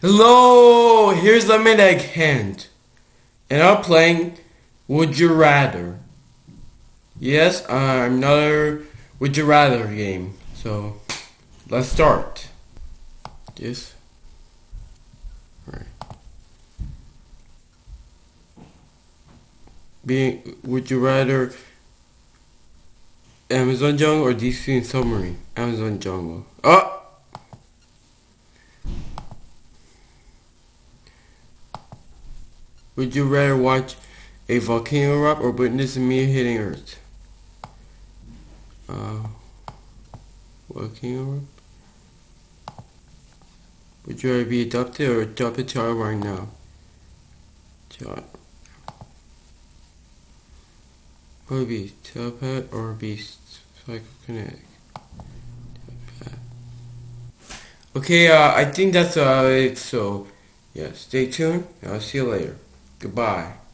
Hello, here's Lemon Egg Hand. And I'm playing Would You Rather. Yes, I'm another Would You Rather game. So, let's start. Yes. Right. Being, would you rather Amazon jungle or DC submarine? Amazon jungle. Oh! Would you rather watch a volcano erupt or witness a meteor hitting Earth? Uh, volcano erupt? Would you rather be adopted or adopt a child right now? Child. Would be telepath or be psychokinetic? Telepath. Okay, uh, I think that's uh, it. So, yeah, stay tuned. I'll see you later. Goodbye.